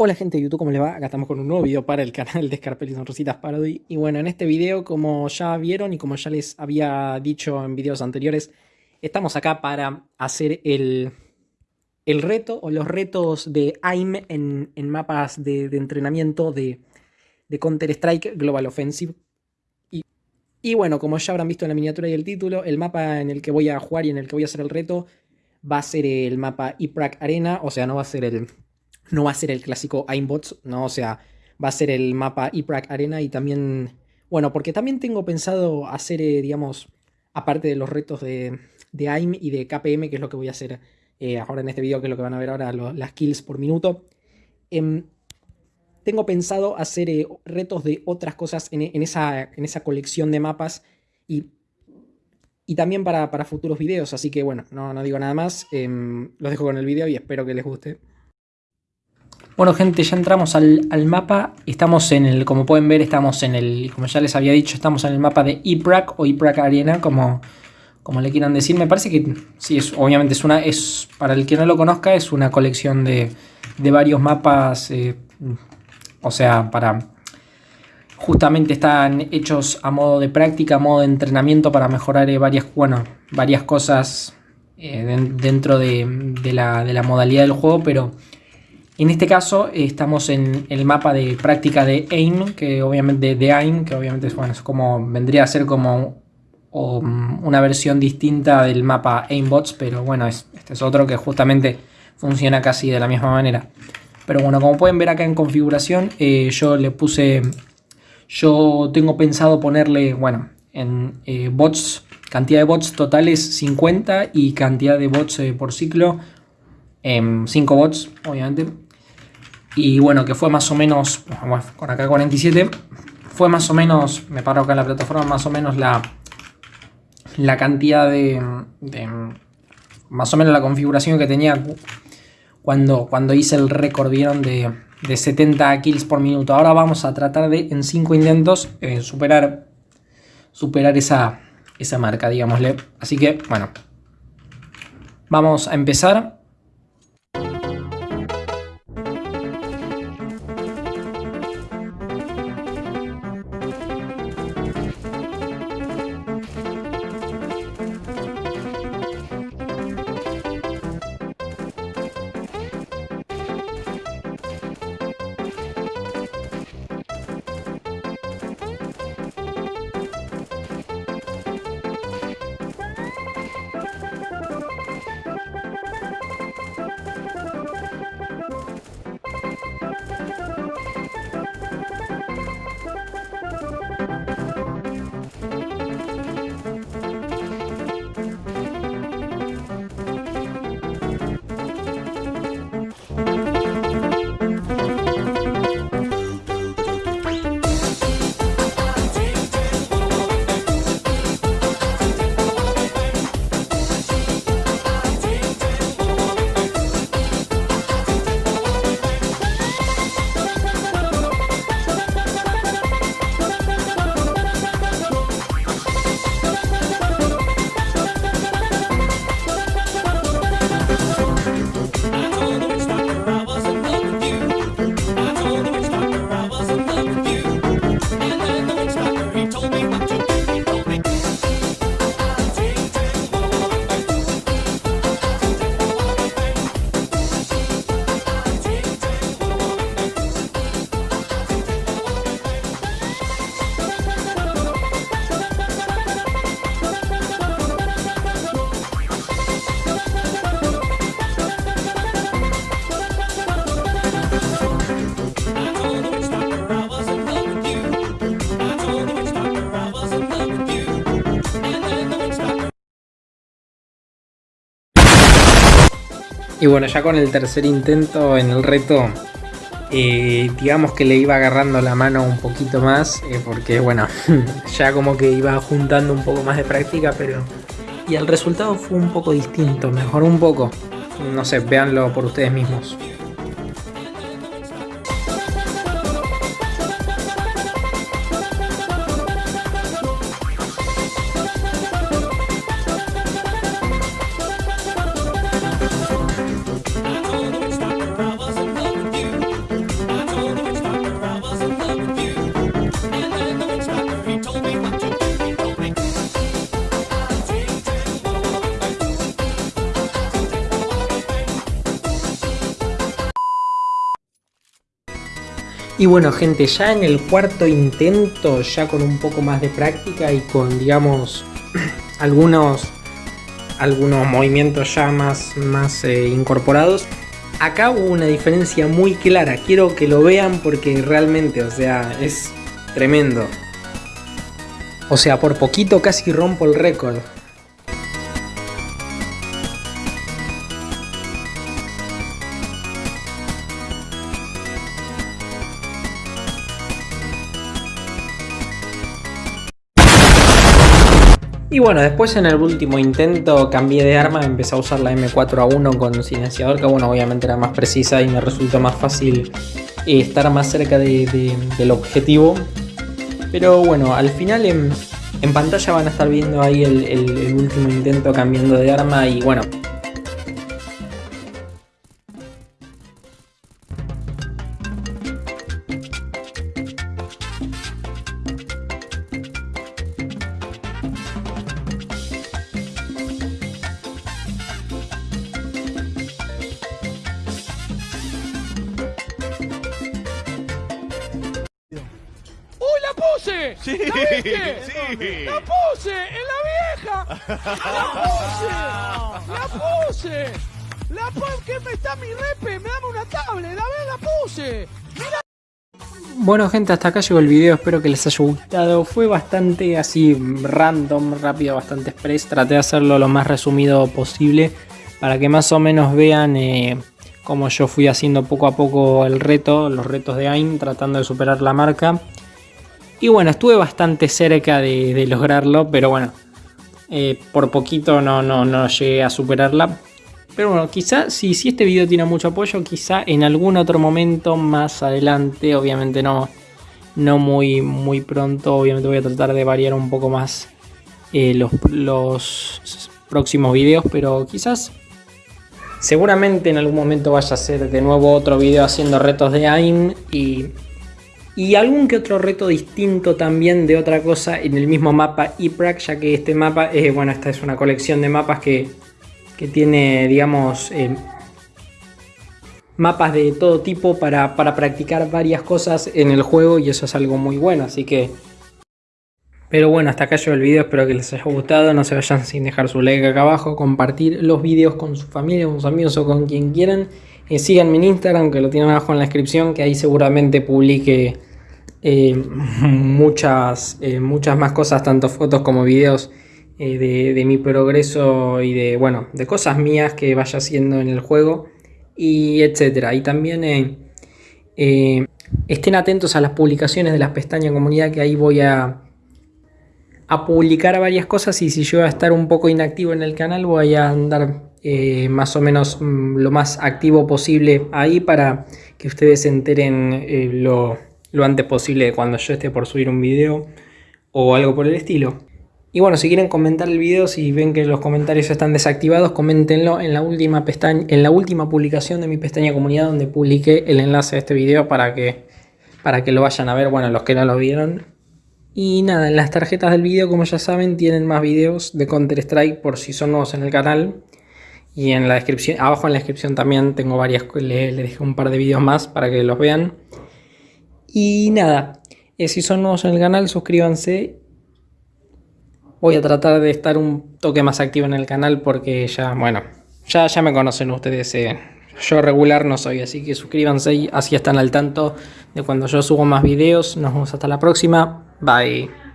Hola gente de YouTube, ¿cómo les va? Acá estamos con un nuevo video para el canal de Scarpelli Sonrositas Parody Y bueno, en este video, como ya vieron y como ya les había dicho en videos anteriores Estamos acá para hacer el, el reto o los retos de AIM en, mapas de, entrenamiento de, de Counter-Strike Global Offensive y, y bueno, como ya habrán visto en la miniatura y el título El mapa en el que voy a jugar y en el que voy a hacer el reto Va a ser el mapa IPRAC Arena, o sea, no va a ser el no va a ser el clásico Aimbots, ¿no? O sea, va a ser el mapa IPRAC Arena y también, bueno, porque también tengo pensado hacer, eh, digamos, aparte de los retos de, de, AIM y de KPM, que es lo que voy a hacer eh, ahora en este video, que es lo que van a ver ahora, las kills por minuto. Em, tengo pensado hacer eh, retos de otras cosas en, esa, en, esa, colección de mapas y, y también para, para, futuros videos, así que bueno, no, no digo nada más, em, los dejo con el video y espero que les guste. Bueno gente, ya entramos al, mapa, estamos en el, como pueden ver, estamos en el, como ya les había dicho, estamos en el mapa de IPRAC o IPRAC Arena, como, como le quieran decir. Me parece que, sí, es, obviamente es una, es, para el que no lo conozca, es una colección de, varios mapas, eh, o sea, para, justamente están hechos a modo de práctica, a modo de entrenamiento para mejorar eh, varias, bueno, varias cosas eh, dentro de, de, la, de la modalidad del juego, pero en este caso eh, estamos en el mapa de práctica de AIM, que obviamente de AIM, que obviamente es, bueno, es como vendría a ser como una versión distinta del mapa AimBots, pero bueno, este es otro que justamente funciona casi de la misma manera. Pero bueno, como pueden ver acá en configuración, eh, yo le puse, yo tengo pensado ponerle, bueno, en eh, bots, cantidad de bots totales 50 y cantidad de bots por ciclo 5 em, bots, obviamente. Y bueno, que fue más o menos, con acá 47, fue más o menos, me paro acá en la plataforma, más o menos la, la cantidad de, más o menos la configuración que tenía cuando, cuando hice el récord, vieron, de, de 70 kills por minuto. Ahora vamos a tratar de, en 5 intentos, eh, superar, superar esa, esa marca, digámosle. Así que, bueno, vamos a empezar. Y bueno, ya con el tercer intento en el reto, eh, digamos que le iba agarrando la mano un poquito más, eh, porque bueno, ya como que iba juntando un poco más de práctica, pero... Y el resultado fue un poco distinto, mejoró un poco. No sé, véanlo por ustedes mismos. Y bueno gente, ya en el cuarto intento, ya con un poco más de práctica y con digamos algunos, algunos movimientos ya más, más eh, incorporados, acá hubo una diferencia muy clara, quiero que lo vean porque realmente, o sea, es tremendo. O sea, por poquito casi rompo el récord. Y bueno, después en el último intento cambié de arma, empecé a usar la M4A1 con silenciador, que bueno, obviamente era más precisa y me resultó más fácil eh, estar más cerca del objetivo. Pero bueno, al final en, pantalla van a estar viendo ahí el último intento cambiando de arma y bueno, puse! Sí, ¿La viste? sí. ¡La puse! ¡En la vieja! ¡La puse! ¡La puse! ¡La puse! ¿Qué me está mi repe? ¡Me dame una tablet! ¡La vez la puse! ¡Mira! Bueno gente, hasta acá llegó el video, espero que les haya gustado. Fue bastante así random, rápido, bastante express. Traté de hacerlo lo más resumido posible para que más o menos vean eh, cómo yo fui haciendo poco a poco el reto, los retos de AIM, tratando de superar la marca. Y bueno, estuve bastante cerca de, lograrlo, pero bueno, eh, por poquito no, no, no llegué a superarla. Pero bueno, quizá si, si este video tiene mucho apoyo, quizá en algún otro momento más adelante, obviamente no, no muy, muy pronto, obviamente voy a tratar de variar un poco más eh, los, los próximos videos, pero quizás seguramente en algún momento vaya a hacer de nuevo otro video haciendo retos de AIM y y algún que otro reto distinto también de otra cosa en el mismo mapa IPRAC, ya que este mapa, eh, bueno, esta es una colección de mapas que, tiene, digamos, eh, mapas de todo tipo para, para practicar varias cosas en el juego y eso es algo muy bueno, así que... Pero bueno, hasta acá llegó el video, espero que les haya gustado, no se vayan sin dejar su like acá abajo, compartir los videos con su familia, con sus amigos o con quien quieran. Eh, síganme en Instagram, que lo tienen abajo en la descripción, que ahí seguramente publique eh, muchas, eh, muchas más cosas, tanto fotos como videos eh, de, mi progreso y de, bueno, de cosas mías que vaya haciendo en el juego y etcétera. Y también estén atentos a las publicaciones de las pestañas comunidad que ahí voy a, a publicar varias cosas y si yo voy a estar un poco inactivo en el canal voy a andar más o menos mm, lo más activo posible ahí para que ustedes se enteren lo lo antes posible cuando yo esté por subir un video o algo por el estilo. Y bueno, si quieren comentar el video, si ven que los comentarios están desactivados, coméntenlo en la última pestaña, en la última publicación de mi pestaña comunidad donde publiqué el enlace a este video para que, para que lo vayan a ver, bueno, los que no lo vieron. Y nada, en las tarjetas del video, como ya saben, tienen más videos de Counter Strike por si son nuevos en el canal. Y en la descripción, abajo en la descripción también tengo varias, le, le dejé un par de videos más para que los vean. Y nada, eh, si son nuevos en el canal, suscríbanse. Voy a tratar de estar un toque más activo en el canal porque ya, bueno, ya, ya me conocen ustedes. Eh. Yo regular no soy, así que suscríbanse y así están al tanto de cuando yo subo más videos. Nos vemos hasta la próxima. Bye.